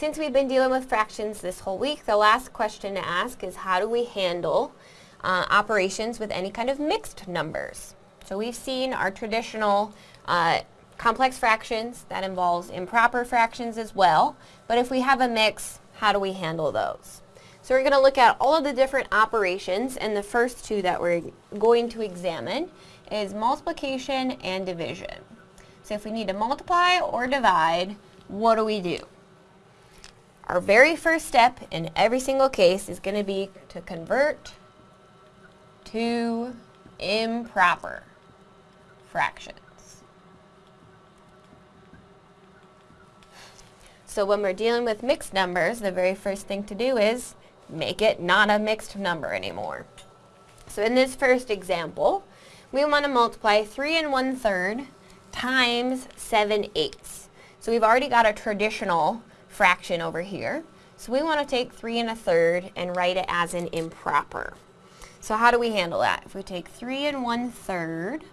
Since we've been dealing with fractions this whole week, the last question to ask is how do we handle uh, operations with any kind of mixed numbers? So we've seen our traditional uh, complex fractions, that involves improper fractions as well, but if we have a mix, how do we handle those? So we're going to look at all of the different operations, and the first two that we're going to examine is multiplication and division. So if we need to multiply or divide, what do we do? Our very first step in every single case is going to be to convert to improper fractions. So when we're dealing with mixed numbers, the very first thing to do is make it not a mixed number anymore. So in this first example, we want to multiply 3 and 1 third times 7 eighths. So we've already got a traditional fraction over here. So we want to take 3 and a third and write it as an improper. So how do we handle that? If we take 3 and 1 third,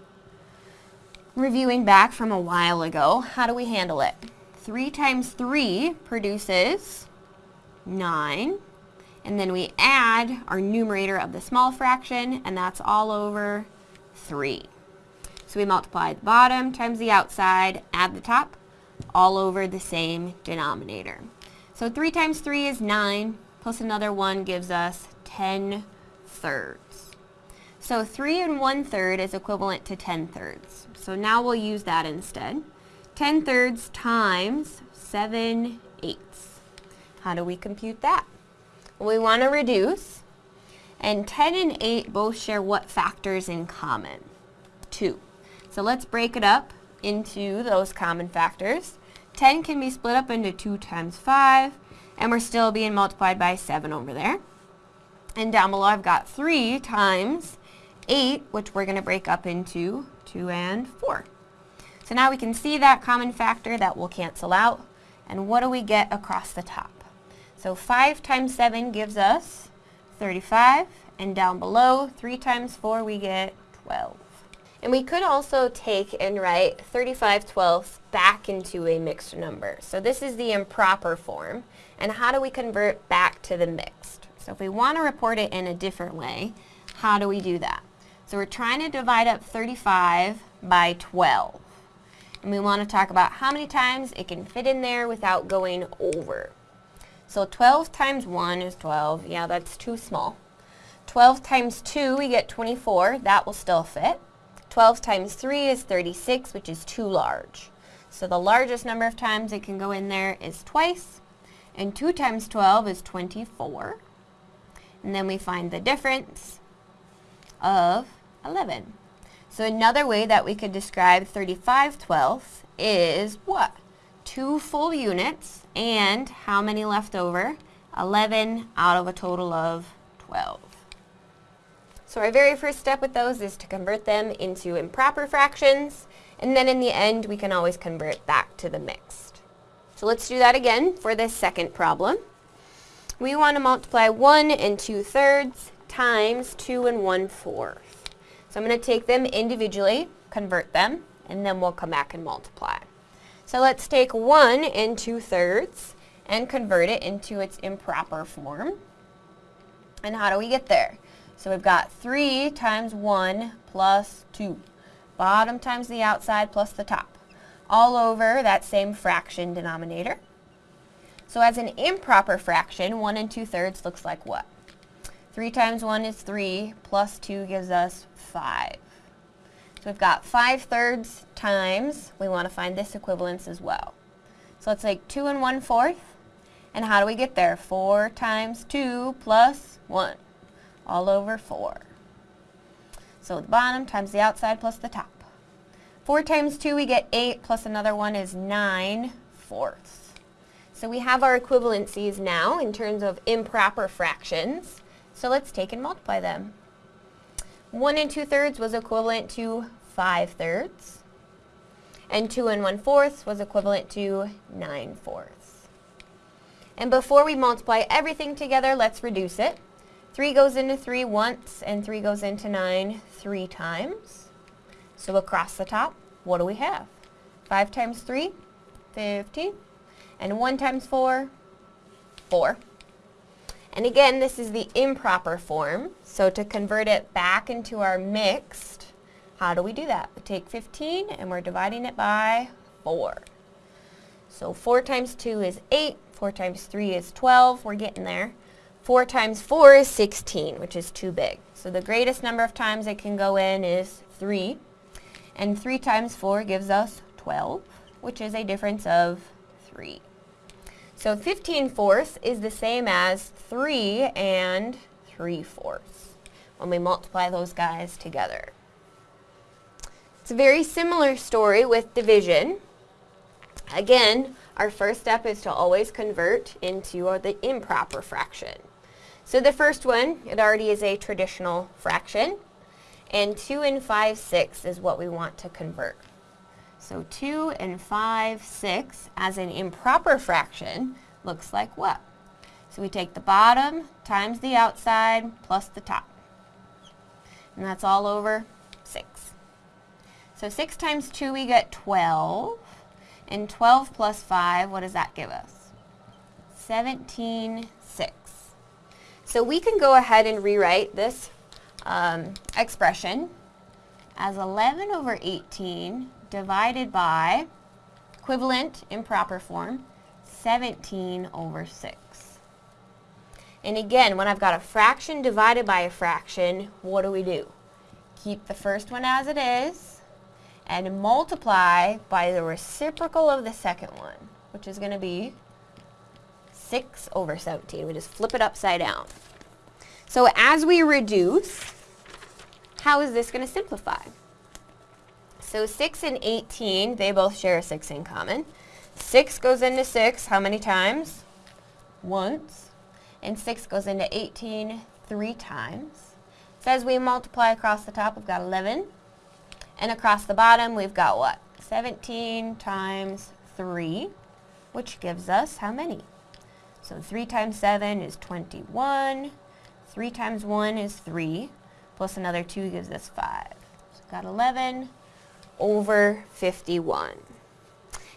reviewing back from a while ago, how do we handle it? 3 times 3 produces 9. And then we add our numerator of the small fraction, and that's all over 3. So we multiply the bottom times the outside, add the top, all over the same denominator. So 3 times 3 is 9, plus another 1 gives us 10 thirds. So 3 and 1 third is equivalent to 10 thirds. So now we'll use that instead. 10 thirds times 7 eighths. How do we compute that? We want to reduce, and 10 and 8 both share what factors in common? 2. So let's break it up into those common factors. 10 can be split up into 2 times 5, and we're still being multiplied by 7 over there. And down below I've got 3 times 8, which we're going to break up into 2 and 4. So now we can see that common factor that will cancel out. And what do we get across the top? So 5 times 7 gives us 35. And down below, 3 times 4, we get 12. And we could also take and write 35 twelfths back into a mixed number. So this is the improper form. And how do we convert back to the mixed? So if we want to report it in a different way, how do we do that? So we're trying to divide up 35 by 12. And we want to talk about how many times it can fit in there without going over. So 12 times 1 is 12. Yeah, that's too small. 12 times 2, we get 24. That will still fit. 12 times 3 is 36, which is too large. So the largest number of times it can go in there is twice. And 2 times 12 is 24. And then we find the difference of 11. So another way that we could describe 35 twelfths is what? Two full units and how many left over? 11 out of a total of 12. So our very first step with those is to convert them into improper fractions, and then in the end we can always convert back to the mixed. So let's do that again for this second problem. We want to multiply 1 and 2 thirds times 2 and 1 fourth. So I'm going to take them individually, convert them, and then we'll come back and multiply. So let's take 1 and 2 thirds and convert it into its improper form. And how do we get there? So we've got 3 times 1 plus 2. Bottom times the outside plus the top. All over that same fraction denominator. So as an improper fraction, 1 and 2 thirds looks like what? 3 times 1 is 3, plus 2 gives us 5. So we've got 5 thirds times, we want to find this equivalence as well. So let's take 2 and 1 fourth. And how do we get there? 4 times 2 plus 1 all over 4. So the bottom times the outside plus the top. 4 times 2 we get 8 plus another one is 9 fourths. So we have our equivalencies now in terms of improper fractions. So let's take and multiply them. 1 and 2 thirds was equivalent to 5 thirds. And 2 and 1 fourths was equivalent to 9 fourths. And before we multiply everything together, let's reduce it. 3 goes into 3 once, and 3 goes into 9 three times. So across the top, what do we have? 5 times 3, 15. And 1 times 4, 4. And again, this is the improper form. So to convert it back into our mixed, how do we do that? We take 15 and we're dividing it by 4. So 4 times 2 is 8, 4 times 3 is 12, we're getting there. 4 times 4 is 16, which is too big. So the greatest number of times it can go in is 3. And 3 times 4 gives us 12, which is a difference of 3. So 15 fourths is the same as 3 and 3 fourths when we multiply those guys together. It's a very similar story with division. Again, our first step is to always convert into the improper fraction. So the first one, it already is a traditional fraction, and 2 and 5 sixths is what we want to convert. So 2 and 5 sixths as an improper fraction looks like what? So we take the bottom times the outside plus the top. And that's all over 6. So 6 times 2 we get 12. And 12 plus 5, what does that give us? 17 6. So we can go ahead and rewrite this um, expression as 11 over 18 divided by equivalent improper form 17 over 6. And again, when I've got a fraction divided by a fraction, what do we do? Keep the first one as it is and multiply by the reciprocal of the second one, which is going to be 6 over 17. We just flip it upside down. So as we reduce, how is this going to simplify? So 6 and 18, they both share a 6 in common. 6 goes into 6 how many times? Once. And 6 goes into 18 three times. So as we multiply across the top, we've got 11. And across the bottom, we've got what? 17 times 3, which gives us how many? So 3 times 7 is 21. 3 times 1 is 3, plus another 2 gives us 5. So we've got 11 over 51.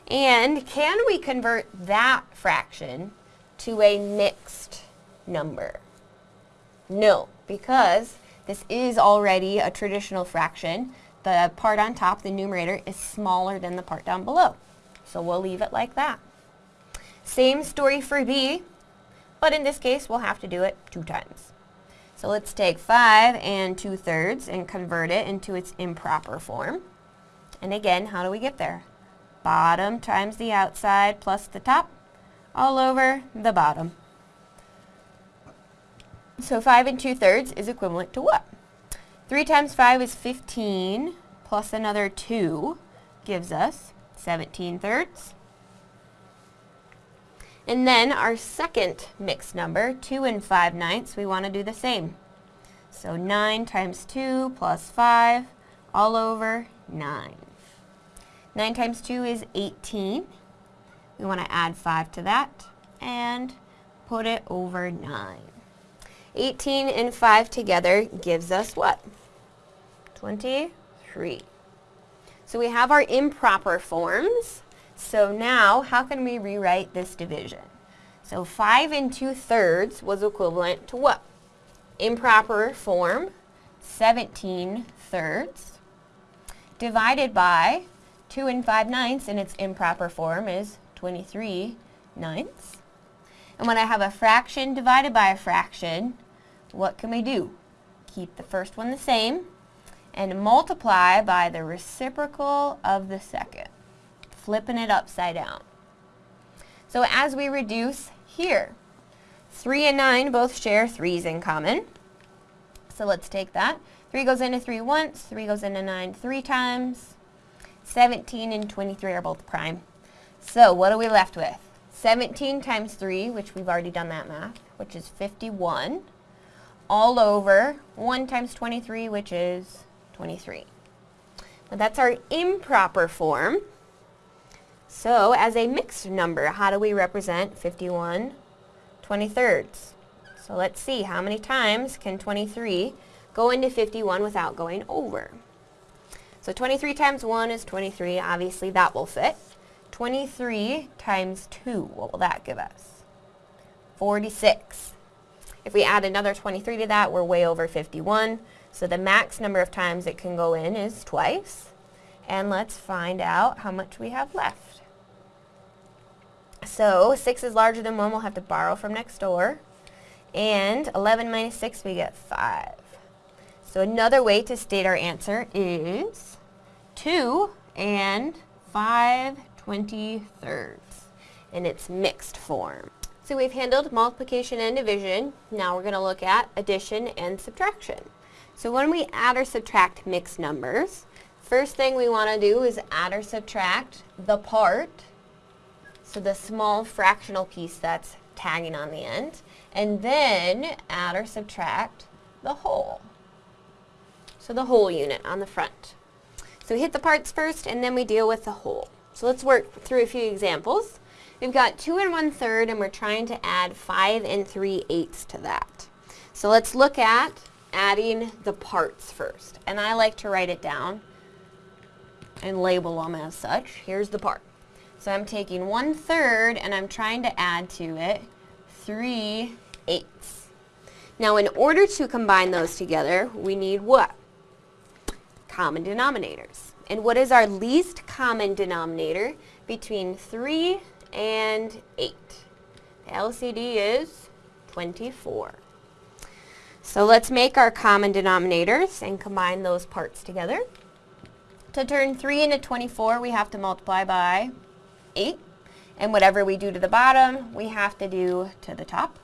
And can we convert that fraction to a mixed number? No, because this is already a traditional fraction. The part on top, the numerator, is smaller than the part down below. So we'll leave it like that. Same story for b, but in this case, we'll have to do it two times. So let's take 5 and 2 thirds and convert it into its improper form. And again, how do we get there? Bottom times the outside plus the top all over the bottom. So 5 and 2 thirds is equivalent to what? 3 times 5 is 15 plus another 2 gives us 17 thirds. And then our second mixed number, 2 and 5 ninths, we want to do the same. So 9 times 2 plus 5 all over 9. 9 times 2 is 18. We want to add 5 to that and put it over 9. 18 and 5 together gives us what? 23. So we have our improper forms. So now, how can we rewrite this division? So 5 and 2 thirds was equivalent to what? Improper form, 17 thirds, divided by 2 and 5 ninths in its improper form is 23 ninths. And when I have a fraction divided by a fraction, what can we do? Keep the first one the same and multiply by the reciprocal of the second, flipping it upside down. So as we reduce here, 3 and 9 both share 3's in common. So let's take that. 3 goes into 3 once, 3 goes into 9 three times. 17 and 23 are both prime. So what are we left with? 17 times 3, which we've already done that math, which is 51, all over 1 times 23, which is 23. Now that's our improper form. So as a mixed number, how do we represent 51 23rds? So let's see, how many times can 23 go into 51 without going over? So 23 times 1 is 23. Obviously, that will fit. 23 times 2, what will that give us? 46. If we add another 23 to that, we're way over 51. So the max number of times it can go in is twice. And let's find out how much we have left. So 6 is larger than 1, we'll have to borrow from next door. And 11 minus 6, we get 5. So another way to state our answer is 2 and 5 23rds. And it's mixed form. So we've handled multiplication and division. Now we're going to look at addition and subtraction. So when we add or subtract mixed numbers, first thing we want to do is add or subtract the part, so the small fractional piece that's tagging on the end, and then add or subtract the whole. So the whole unit on the front. So we hit the parts first and then we deal with the whole. So let's work through a few examples. We've got 2 and 1 third and we're trying to add 5 and 3 eighths to that. So let's look at adding the parts first. And I like to write it down and label them as such. Here's the part. So I'm taking 1 third and I'm trying to add to it 3 eighths. Now in order to combine those together, we need what? Common denominators. And what is our least common denominator between 3 and 8? The LCD is 24. So let's make our common denominators and combine those parts together. To turn 3 into 24, we have to multiply by 8. And whatever we do to the bottom, we have to do to the top.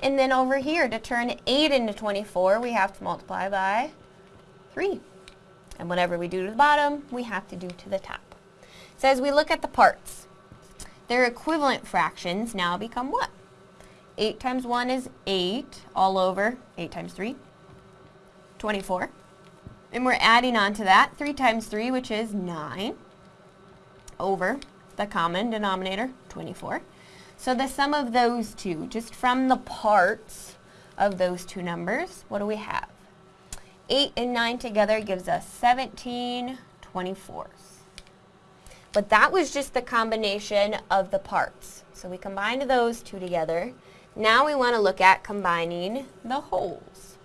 And then over here, to turn 8 into 24, we have to multiply by 3. And whatever we do to the bottom, we have to do to the top. So as we look at the parts, their equivalent fractions now become what? 8 times 1 is 8 all over 8 times 3, 24. And we're adding on to that 3 times 3, which is 9, over the common denominator, 24. So the sum of those two, just from the parts of those two numbers, what do we have? 8 and 9 together gives us 17 24s. But that was just the combination of the parts. So we combined those two together. Now we want to look at combining the wholes.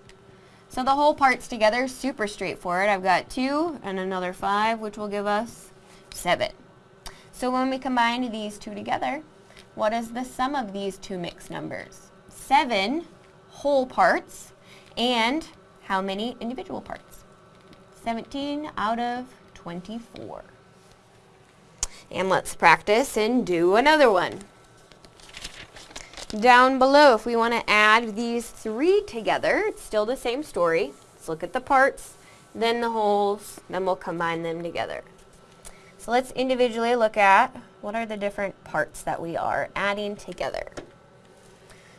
So the whole parts together, super straightforward. I've got 2 and another 5, which will give us 7. So when we combine these two together, what is the sum of these two mixed numbers? 7 whole parts and how many individual parts? 17 out of 24. And let's practice and do another one. Down below, if we want to add these three together, it's still the same story. Let's look at the parts, then the wholes, then we'll combine them together. So let's individually look at what are the different parts that we are adding together.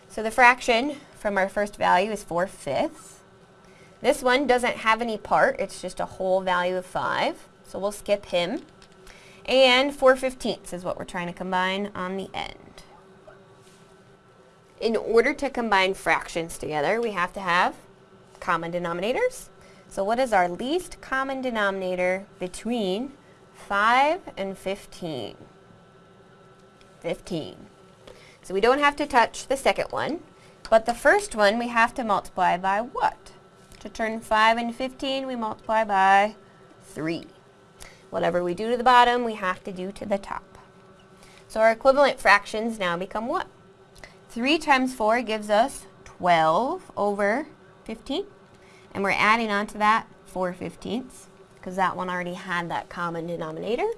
So the fraction from our first value is 4 fifths. This one doesn't have any part, it's just a whole value of 5, so we'll skip him. And 4 fifteenths is what we're trying to combine on the end. In order to combine fractions together, we have to have common denominators. So what is our least common denominator between 5 and 15? 15. So we don't have to touch the second one, but the first one we have to multiply by what? To turn 5 and 15, we multiply by 3. Whatever we do to the bottom, we have to do to the top. So our equivalent fractions now become what? 3 times 4 gives us 12 over 15. And we're adding on to that 4 fifteenths because that one already had that common denominator.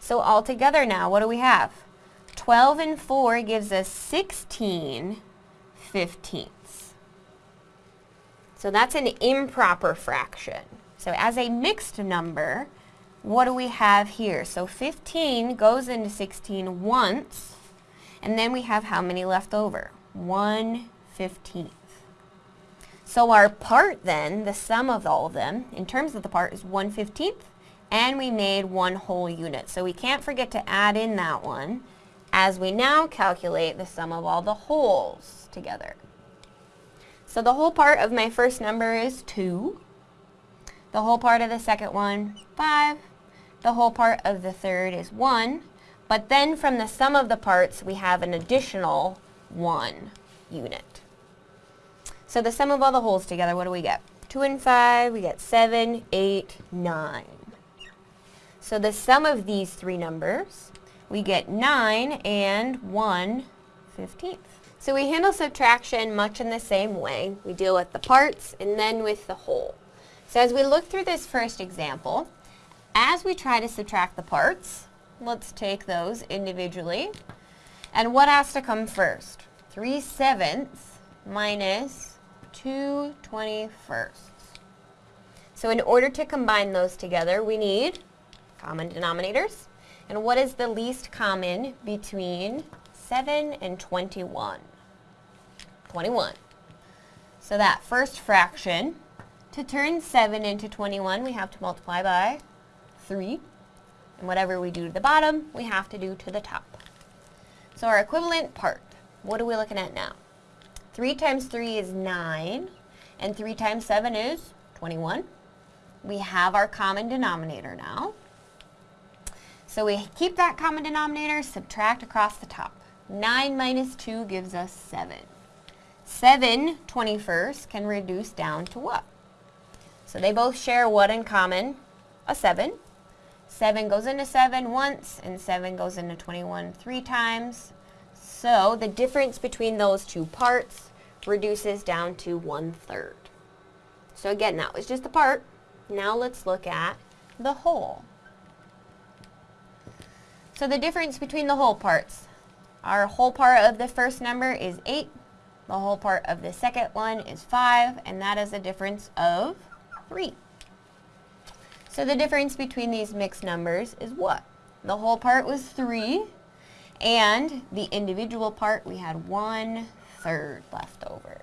So all together now, what do we have? 12 and 4 gives us 16 fifteenths. So that's an improper fraction. So as a mixed number, what do we have here? So 15 goes into 16 once, and then we have how many left over? 1 15th. So our part then, the sum of all of them, in terms of the part, is 1 15th, and we made one whole unit. So we can't forget to add in that one as we now calculate the sum of all the wholes together. So the whole part of my first number is 2. The whole part of the second one, 5. The whole part of the third is 1. But then from the sum of the parts, we have an additional one unit. So the sum of all the wholes together, what do we get? 2 and 5, we get 7, 8, 9. So the sum of these three numbers, we get 9 and 1 15th. So we handle subtraction much in the same way. We deal with the parts and then with the whole. So as we look through this first example, as we try to subtract the parts, let's take those individually. And what has to come first? 3 sevenths minus 2 21st. So in order to combine those together, we need common denominators. And what is the least common between 7 and 21? 21. So that first fraction, to turn 7 into 21, we have to multiply by 3. And whatever we do to the bottom, we have to do to the top. So our equivalent part, what are we looking at now? 3 times 3 is 9, and 3 times 7 is 21. We have our common denominator now. So we keep that common denominator, subtract across the top. 9 minus 2 gives us 7. 7 21st can reduce down to what? So they both share what in common? A 7. 7 goes into 7 once, and 7 goes into 21 three times. So the difference between those two parts reduces down to one third. So again, that was just the part. Now let's look at the whole. So the difference between the whole parts. Our whole part of the first number is 8. The whole part of the second one is 5, and that is a difference of 3. So the difference between these mixed numbers is what? The whole part was 3, and the individual part we had 1 third left over.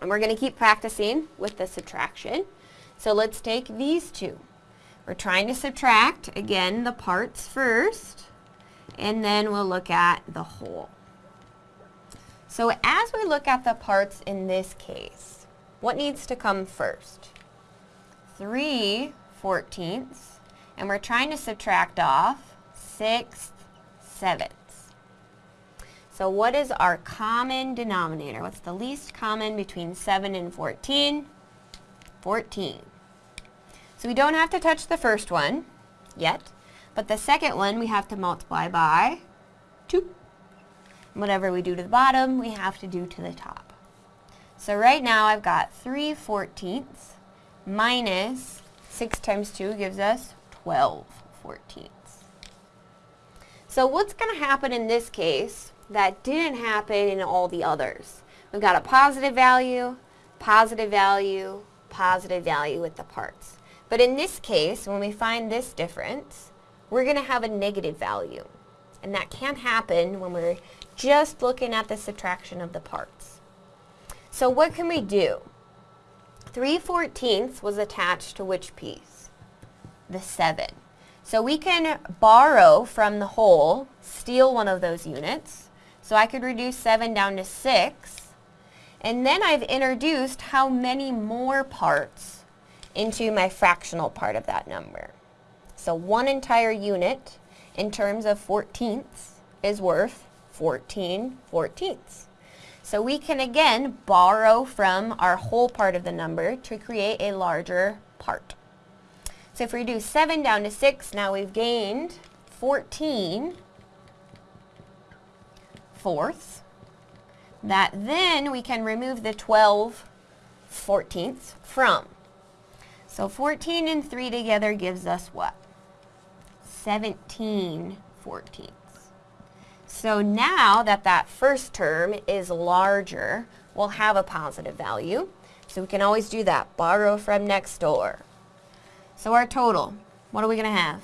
And we're going to keep practicing with the subtraction. So let's take these two. We're trying to subtract, again, the parts first, and then we'll look at the whole. So as we look at the parts in this case, what needs to come first? 3 fourteenths, and we're trying to subtract off 6 sevenths. So what is our common denominator? What's the least common between 7 and 14? 14. So we don't have to touch the first one yet, but the second one we have to multiply by 2. Whatever we do to the bottom, we have to do to the top. So right now I've got 3 fourteenths minus 6 times 2 gives us 12 fourteenths. So what's going to happen in this case that didn't happen in all the others? We've got a positive value, positive value, positive value with the parts. But in this case, when we find this difference, we're going to have a negative value. And that can't happen when we're just looking at the subtraction of the parts. So what can we do? 3 fourteenths was attached to which piece? The 7. So we can borrow from the whole, steal one of those units. So I could reduce 7 down to 6. And then I've introduced how many more parts into my fractional part of that number. So one entire unit in terms of fourteenths is worth 14 fourteenths. So we can again borrow from our whole part of the number to create a larger part. So if we do 7 down to 6, now we've gained 14 fourths. That then we can remove the 12 fourteenths from. So 14 and 3 together gives us what? 17 fourteenths. So now that that first term is larger, we'll have a positive value. So we can always do that, borrow from next door. So our total, what are we going to have?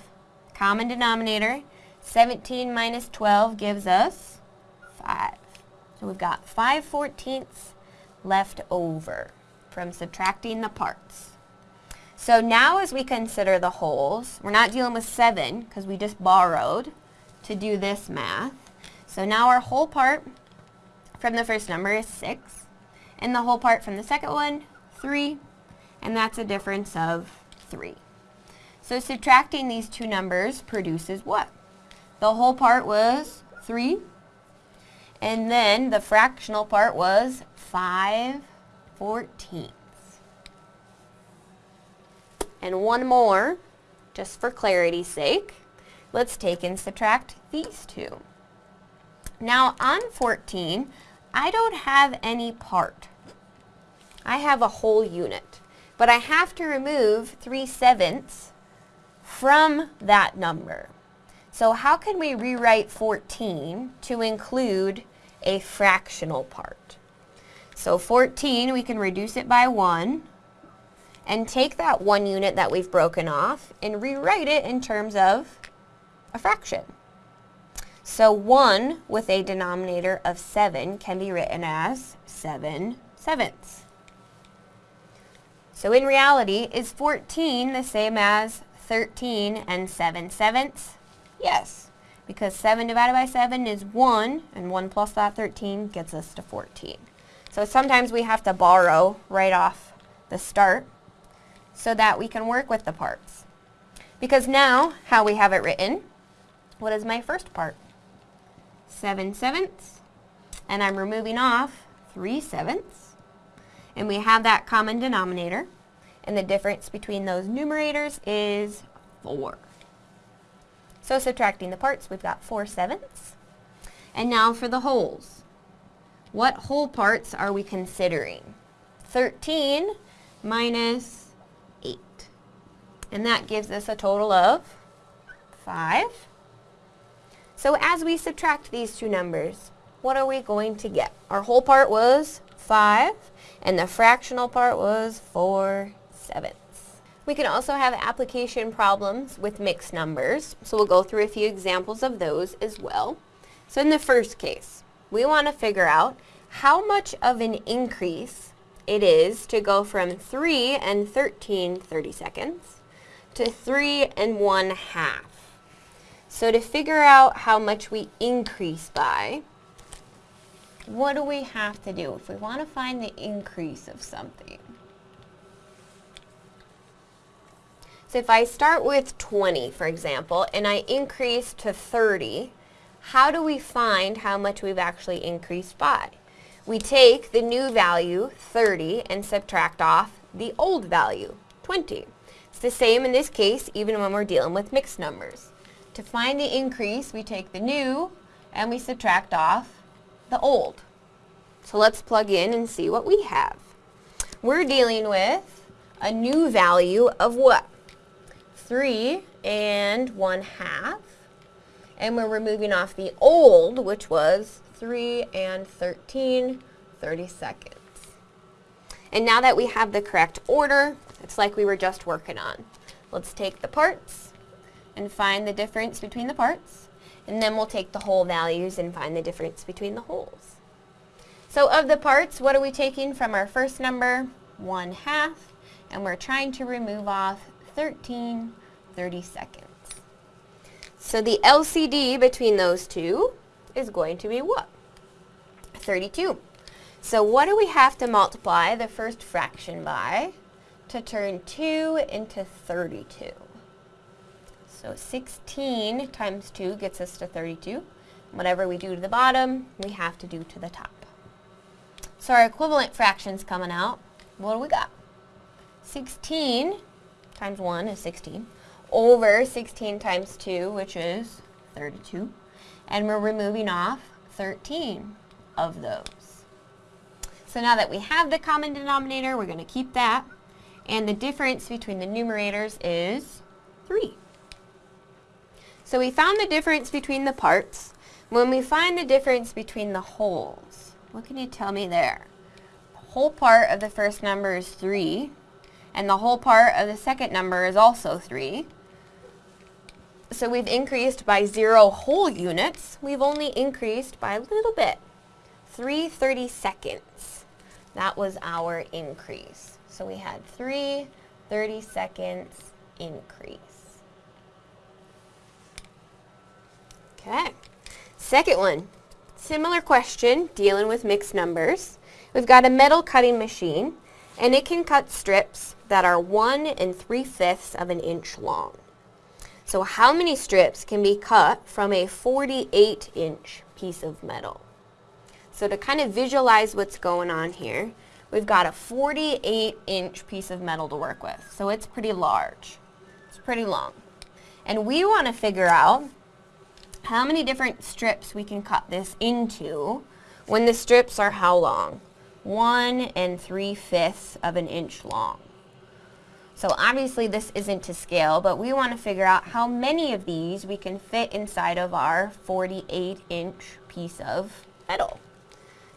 Common denominator, 17 minus 12 gives us 5. So we've got 5 fourteenths left over from subtracting the parts. So now as we consider the wholes, we're not dealing with 7 because we just borrowed to do this math. So now our whole part from the first number is 6, and the whole part from the second one, 3, and that's a difference of 3. So subtracting these two numbers produces what? The whole part was 3, And then the fractional part was 5 fourteenths. And one more, just for clarity's sake, let's take and subtract these two. Now on 14, I don't have any part. I have a whole unit. But I have to remove 3 sevenths from that number. So how can we rewrite 14 to include a fractional part? So 14, we can reduce it by 1 and take that one unit that we've broken off and rewrite it in terms of a fraction. So 1 with a denominator of 7 can be written as 7 sevenths. So in reality, is 14 the same as 13 and 7 sevenths? Yes, because 7 divided by 7 is 1, and 1 plus that 13 gets us to 14. So sometimes we have to borrow right off the start so that we can work with the parts. Because now, how we have it written, what is my first part? 7 sevenths, and I'm removing off 3 sevenths and we have that common denominator, and the difference between those numerators is 4. So subtracting the parts, we've got 4 sevenths. And now for the wholes. What whole parts are we considering? 13 minus 8. And that gives us a total of 5. So as we subtract these two numbers, what are we going to get? Our whole part was 5 and the fractional part was 4 sevenths. We can also have application problems with mixed numbers, so we'll go through a few examples of those as well. So in the first case, we want to figure out how much of an increase it is to go from 3 and 13 30 seconds to 3 and 1 half. So to figure out how much we increase by, what do we have to do if we want to find the increase of something? So if I start with 20, for example, and I increase to 30, how do we find how much we've actually increased by? We take the new value, 30, and subtract off the old value, 20. It's the same in this case, even when we're dealing with mixed numbers. To find the increase, we take the new and we subtract off the old. So let's plug in and see what we have. We're dealing with a new value of what? 3 and 1 half. And we're removing off the old, which was 3 and 13 30 seconds. And now that we have the correct order, it's like we were just working on. Let's take the parts and find the difference between the parts. And then we'll take the whole values and find the difference between the wholes. So of the parts, what are we taking from our first number? 1 half. And we're trying to remove off 13 30 seconds. So the LCD between those two is going to be what? 32. So what do we have to multiply the first fraction by to turn 2 into 32? So 16 times 2 gets us to 32. Whatever we do to the bottom, we have to do to the top. So our equivalent fraction's coming out. What do we got? 16 times 1 is 16 over 16 times 2, which is 32. And we're removing off 13 of those. So now that we have the common denominator, we're going to keep that. And the difference between the numerators is 3. So we found the difference between the parts. When we find the difference between the wholes, what can you tell me there? The whole part of the first number is 3, and the whole part of the second number is also 3. So we've increased by 0 whole units. We've only increased by a little bit. 3 30 seconds. That was our increase. So we had 3 30 seconds increase. Okay. Second one, similar question, dealing with mixed numbers. We've got a metal cutting machine, and it can cut strips that are 1 and 3 fifths of an inch long. So how many strips can be cut from a 48 inch piece of metal? So to kind of visualize what's going on here, we've got a 48 inch piece of metal to work with. So it's pretty large. It's pretty long. And we want to figure out how many different strips we can cut this into when the strips are how long? One and three fifths of an inch long. So obviously this isn't to scale, but we want to figure out how many of these we can fit inside of our 48 inch piece of metal.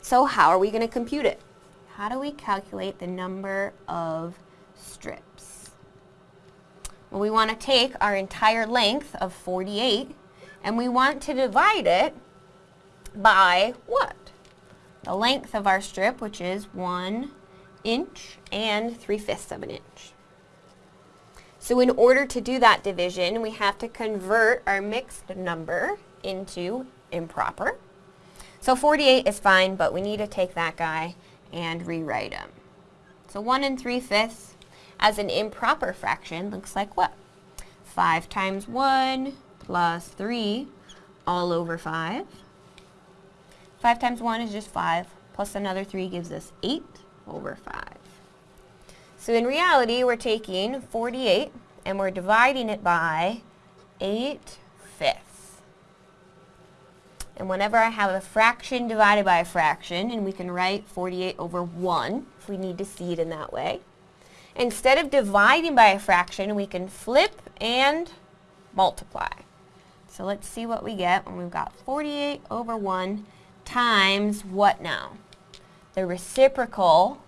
So how are we going to compute it? How do we calculate the number of strips? Well, we want to take our entire length of 48 and we want to divide it by what? The length of our strip, which is 1 inch and 3 fifths of an inch. So in order to do that division, we have to convert our mixed number into improper. So 48 is fine, but we need to take that guy and rewrite him. So 1 and 3 fifths as an improper fraction looks like what? 5 times 1 plus 3 all over 5. 5 times 1 is just 5, plus another 3 gives us 8 over 5. So in reality, we're taking 48 and we're dividing it by 8 fifths. And whenever I have a fraction divided by a fraction, and we can write 48 over 1 if we need to see it in that way, instead of dividing by a fraction, we can flip and multiply. So let's see what we get when we've got 48 over 1 times what now? The reciprocal,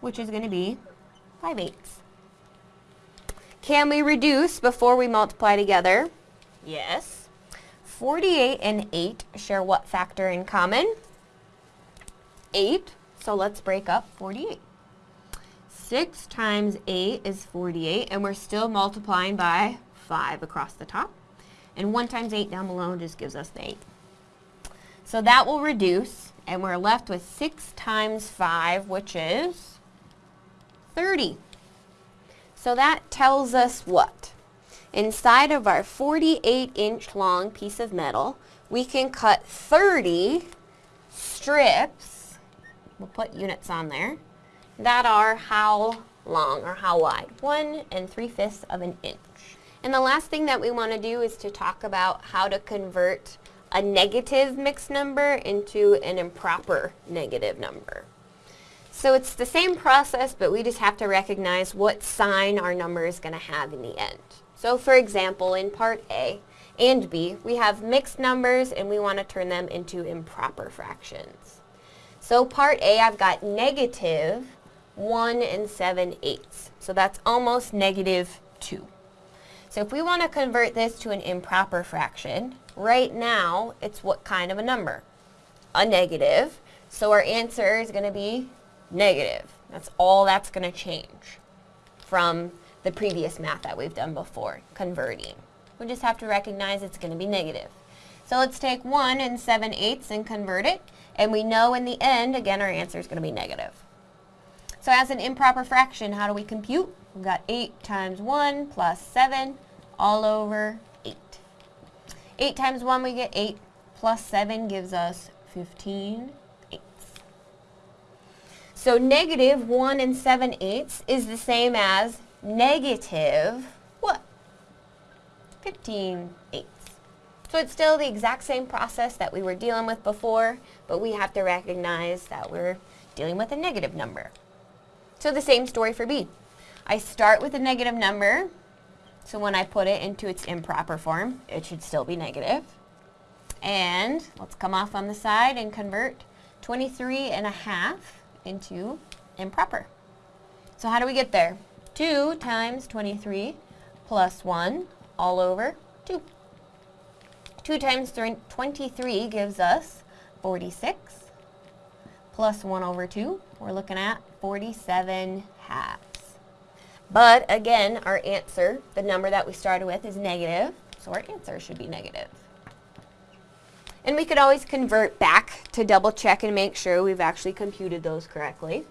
which is going to be 5 eighths. Can we reduce before we multiply together? Yes. 48 and 8 share what factor in common? 8. So let's break up 48. 6 times 8 is 48, and we're still multiplying by 5 across the top. And 1 times 8 down below just gives us the 8. So that will reduce, and we're left with 6 times 5, which is 30. So that tells us what? Inside of our 48 inch long piece of metal, we can cut 30 strips, we'll put units on there, that are how long or how wide? 1 and 3 fifths of an inch. And the last thing that we want to do is to talk about how to convert a negative mixed number into an improper negative number. So it's the same process, but we just have to recognize what sign our number is going to have in the end. So for example, in part A and B, we have mixed numbers and we want to turn them into improper fractions. So part A, I've got negative 1 and 7 eighths. So that's almost negative 2. So if we want to convert this to an improper fraction, right now it's what kind of a number? A negative. So our answer is going to be negative. That's all that's going to change from the previous math that we've done before, converting. We just have to recognize it's going to be negative. So let's take 1 and 7 eighths and convert it. And we know in the end, again, our answer is going to be negative. So as an improper fraction, how do we compute? We've got 8 times 1 plus 7 all over 8. 8 times 1 we get 8 plus 7 gives us 15 eighths. So negative 1 and 7 eighths is the same as negative what? 15 eighths. So it's still the exact same process that we were dealing with before, but we have to recognize that we're dealing with a negative number. So the same story for B. I start with a negative number, so when I put it into its improper form, it should still be negative. And let's come off on the side and convert 23 and a half into improper. So how do we get there? 2 times 23 plus 1 all over 2. 2 times 23 gives us 46 plus 1 over 2. We're looking at 47 halves. But again, our answer, the number that we started with is negative, so our answer should be negative. And we could always convert back to double check and make sure we've actually computed those correctly.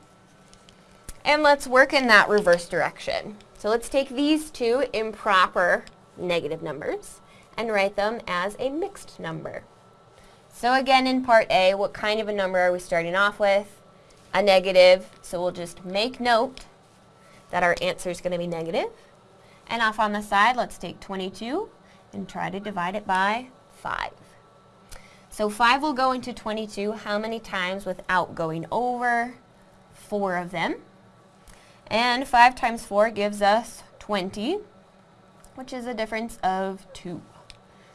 And let's work in that reverse direction. So let's take these two improper negative numbers and write them as a mixed number. So again, in part A, what kind of a number are we starting off with? A negative, so we'll just make note that our answer is going to be negative. And off on the side, let's take 22 and try to divide it by 5. So 5 will go into 22 how many times without going over? 4 of them. And 5 times 4 gives us 20, which is a difference of 2.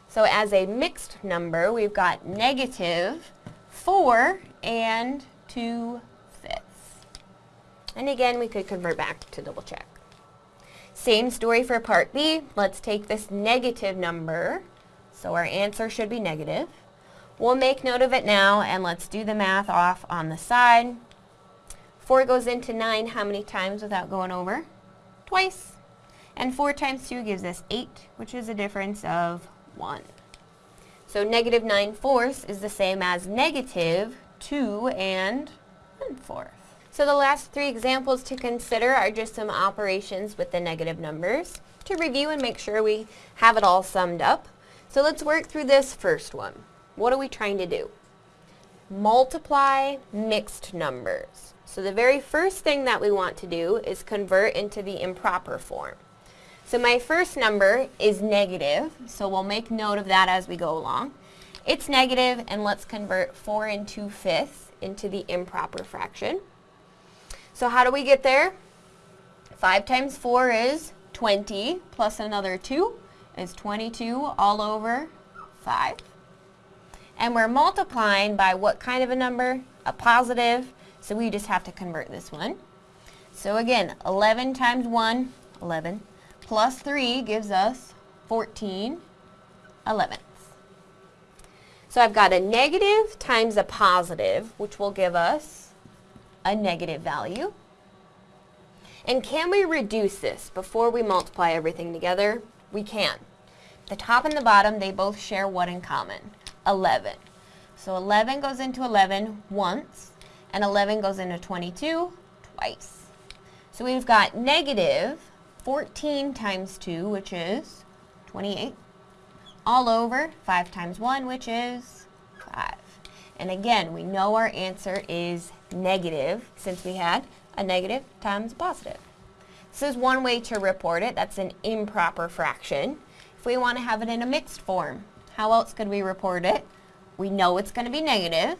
So as a mixed number, we've got negative 4 and 2 fifths. And again, we could convert back to double check. Same story for part B. Let's take this negative number. So our answer should be negative. We'll make note of it now and let's do the math off on the side. 4 goes into 9 how many times without going over? Twice. And 4 times 2 gives us 8, which is a difference of 1. So negative 9 fourths is the same as negative 2 and 1 fourth. So the last three examples to consider are just some operations with the negative numbers to review and make sure we have it all summed up. So let's work through this first one. What are we trying to do? Multiply mixed numbers. So the very first thing that we want to do is convert into the improper form. So my first number is negative, so we'll make note of that as we go along. It's negative, and let's convert 4 and 2 fifths into the improper fraction. So how do we get there? 5 times 4 is 20, plus another 2 is 22 all over 5. And we're multiplying by what kind of a number? A positive, so we just have to convert this one. So again, 11 times 1, 11 plus 3 gives us 14 elevenths. So I've got a negative times a positive, which will give us a negative value. And can we reduce this before we multiply everything together? We can. The top and the bottom, they both share what in common? 11. So 11 goes into 11 once, and 11 goes into 22 twice. So we've got negative 14 times 2, which is 28, all over 5 times 1, which is 5. And again, we know our answer is negative since we had a negative times a positive. This is one way to report it. That's an improper fraction. If we want to have it in a mixed form, how else could we report it? We know it's going to be negative,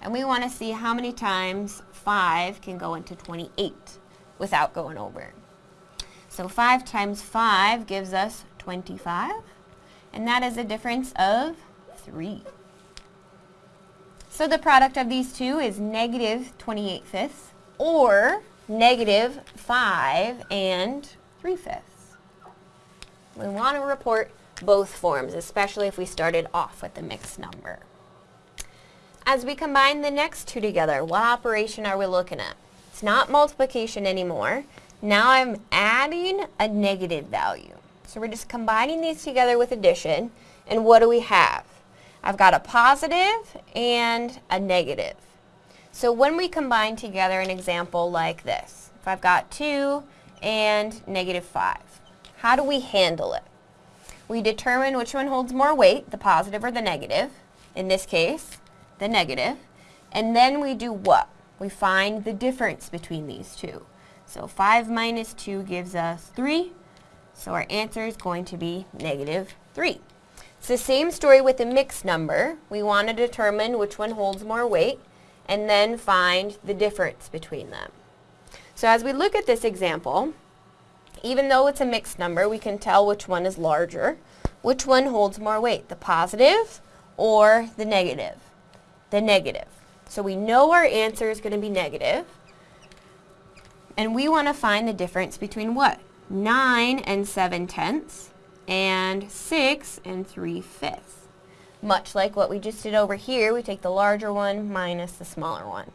and we want to see how many times 5 can go into 28 without going over. So 5 times 5 gives us 25, and that is a difference of 3. So the product of these two is negative 28 fifths, or negative 5 and 3 fifths. We want to report both forms, especially if we started off with a mixed number. As we combine the next two together, what operation are we looking at? It's not multiplication anymore. Now I'm adding a negative value. So we're just combining these together with addition. And what do we have? I've got a positive and a negative. So when we combine together an example like this, if I've got 2 and negative 5, how do we handle it? We determine which one holds more weight, the positive or the negative. In this case, the negative. And then we do what? We find the difference between these two. So 5 minus 2 gives us 3. So our answer is going to be negative 3. It's the same story with a mixed number. We want to determine which one holds more weight and then find the difference between them. So as we look at this example, even though it's a mixed number, we can tell which one is larger. Which one holds more weight, the positive or the negative? The negative. So we know our answer is going to be negative. And we want to find the difference between what? 9 and 7 tenths and 6 and 3 fifths. Much like what we just did over here, we take the larger one minus the smaller one.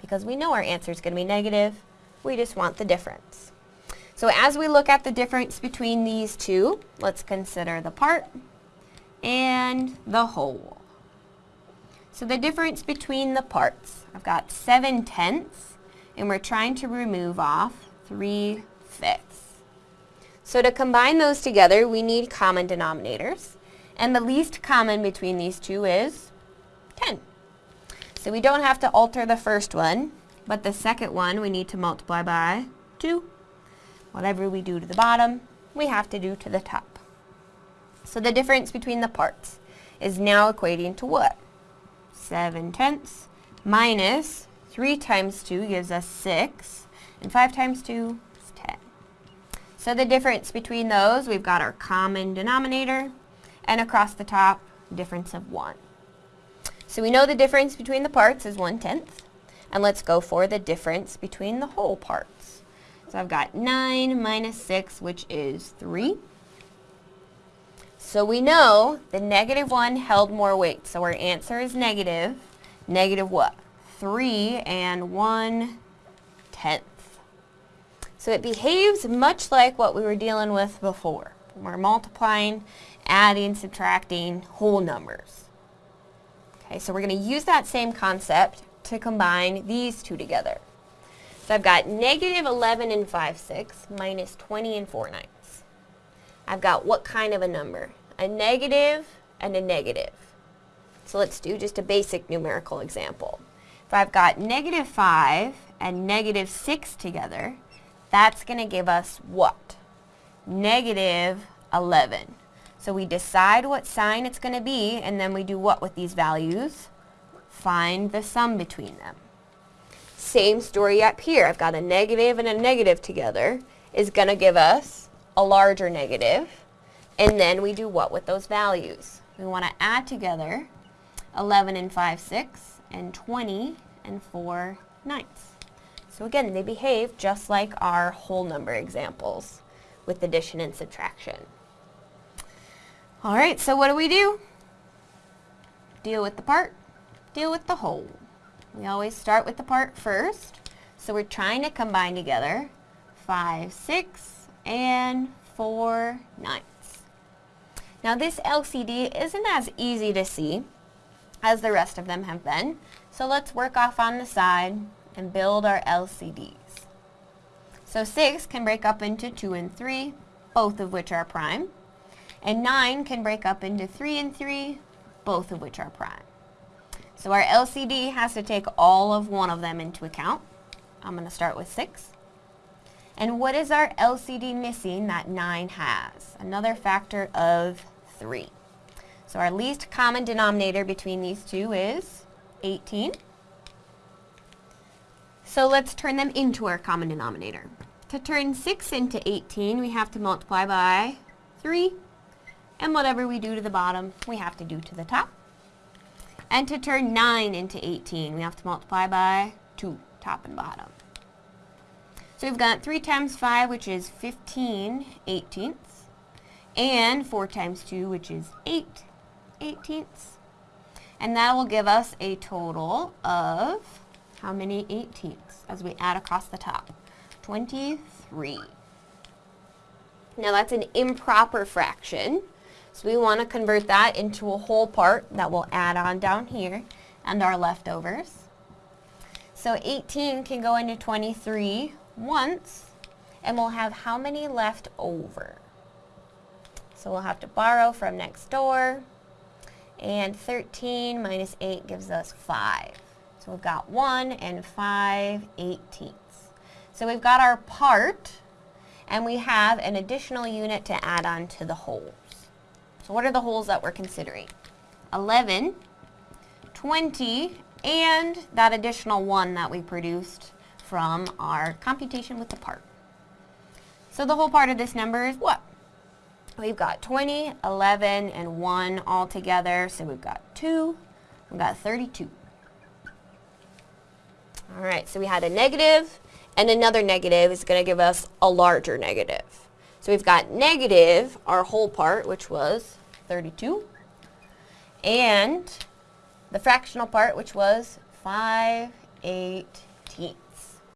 Because we know our answer is going to be negative, we just want the difference. So as we look at the difference between these two, let's consider the part and the whole. So the difference between the parts, I've got 7 tenths and we're trying to remove off 3 fifths. So to combine those together, we need common denominators. And the least common between these two is 10. So we don't have to alter the first one, but the second one we need to multiply by 2. Whatever we do to the bottom, we have to do to the top. So the difference between the parts is now equating to what? 7 tenths minus 3 times 2 gives us 6, and 5 times 2 is 10. So the difference between those, we've got our common denominator, and across the top, difference of 1. So we know the difference between the parts is 1 tenth. And let's go for the difference between the whole parts. So I've got 9 minus 6, which is 3. So we know the negative 1 held more weight. So our answer is negative. Negative what? 3 and 1 tenth. So it behaves much like what we were dealing with before. We're multiplying, adding, subtracting whole numbers. Okay, so we're going to use that same concept to combine these two together. So I've got negative 11 and 5 6 minus 20 and 4 ninths. I've got what kind of a number? A negative and a negative. So let's do just a basic numerical example. If I've got negative 5 and negative 6 together, that's going to give us what? Negative 11. So we decide what sign it's going to be, and then we do what with these values? Find the sum between them. Same story up here. I've got a negative and a negative together is going to give us a larger negative. And then we do what with those values? We want to add together 11 and 5 6 and 20 and 4 ninths. So again, they behave just like our whole number examples with addition and subtraction. All right, so what do we do? Deal with the part, deal with the whole. We always start with the part first. So we're trying to combine together 5, 6, and 4 ninths. Now this LCD isn't as easy to see as the rest of them have been. So let's work off on the side and build our LCDs. So 6 can break up into 2 and 3, both of which are prime. And 9 can break up into 3 and 3, both of which are prime. So our LCD has to take all of one of them into account. I'm going to start with 6. And what is our LCD missing that 9 has? Another factor of 3. So our least common denominator between these two is 18. So let's turn them into our common denominator. To turn 6 into 18, we have to multiply by 3 and whatever we do to the bottom, we have to do to the top. And to turn 9 into 18, we have to multiply by 2, top and bottom. So we've got 3 times 5, which is 15 eighteenths, and 4 times 2, which is 8 eighteenths. And that will give us a total of how many eighteenths as we add across the top? 23. Now that's an improper fraction. So we want to convert that into a whole part that we'll add on down here and our leftovers. So 18 can go into 23 once and we'll have how many left over? So we'll have to borrow from next door and 13 minus 8 gives us 5. So we've got 1 and 5 eighteenths. So we've got our part and we have an additional unit to add on to the wholes. So what are the wholes that we're considering? 11, 20, and that additional 1 that we produced from our computation with the part. So the whole part of this number is what? We've got 20, 11, and 1 all together. So we've got 2, we've got 32. All right, so we had a negative, and another negative is going to give us a larger negative. So we've got negative, our whole part, which was 32, and the fractional part, which was 5 18ths.